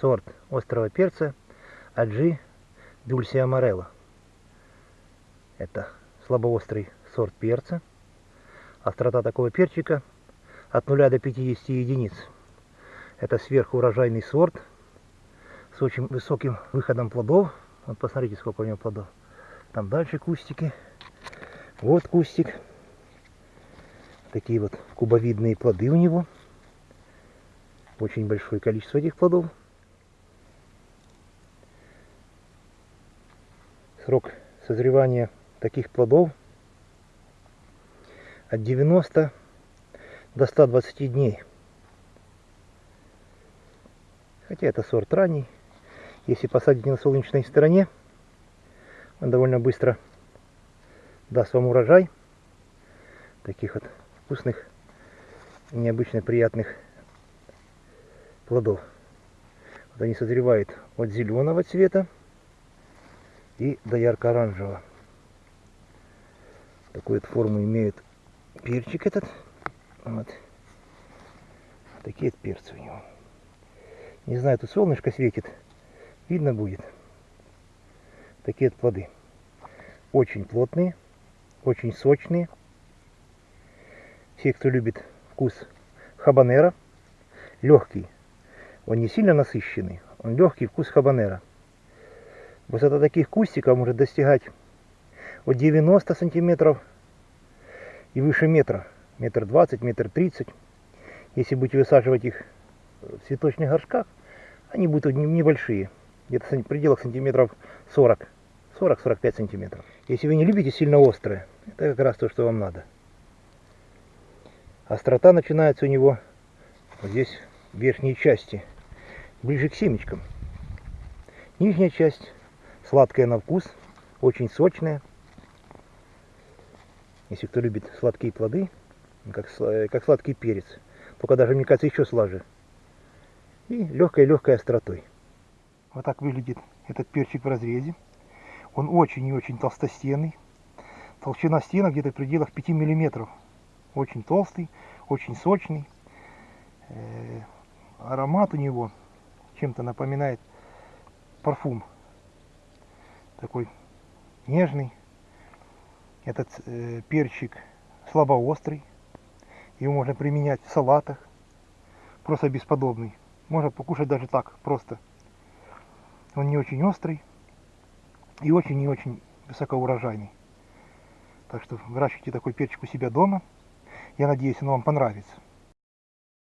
сорт острого перца Аджи Дульси Амарелло. Это слабоострый сорт перца. Острота такого перчика от 0 до 50 единиц. Это сверхурожайный сорт с очень высоким выходом плодов. Вот посмотрите, сколько у него плодов. Там дальше кустики. Вот кустик. Такие вот кубовидные плоды у него. Очень большое количество этих плодов. Срок созревания таких плодов от 90 до 120 дней. Хотя это сорт ранний. Если посадить на солнечной стороне, он довольно быстро даст вам урожай таких вот вкусных, необычно приятных плодов. Вот они созревают от зеленого цвета и до ярко-оранжевого. Такую вот форму имеет перчик этот. Вот. Такие вот перцы у него. Не знаю, тут солнышко светит. Видно будет. Такие вот плоды. Очень плотные, очень сочные. Все, кто любит вкус хабанера, легкий. Он не сильно насыщенный, он легкий вкус хабанера. Высота таких кустиков может достигать от 90 сантиметров и выше метра. Метр двадцать, метр тридцать. Если будете высаживать их в цветочных горшках, они будут небольшие. Где-то в пределах сантиметров 40. 40-45 сантиметров. Если вы не любите сильно острое, это как раз то, что вам надо. Острота начинается у него вот здесь, в верхней части, ближе к семечкам. Нижняя часть сладкая на вкус, очень сочная. Если кто любит сладкие плоды, как, как сладкий перец, только даже, мне кажется, еще слаже. И легкой-легкой остротой. Вот так выглядит этот перчик в разрезе. Он очень и очень толстостенный. Толщина стена где-то в пределах 5 миллиметров. Очень толстый, очень сочный. Э, аромат у него чем-то напоминает парфум такой нежный. Этот э, перчик слабоострый. Его можно применять в салатах. Просто бесподобный. Можно покушать даже так, просто. Он не очень острый и очень и очень высокоурожайный. Так что выращивайте такой перчик у себя дома. Я надеюсь, он вам понравится.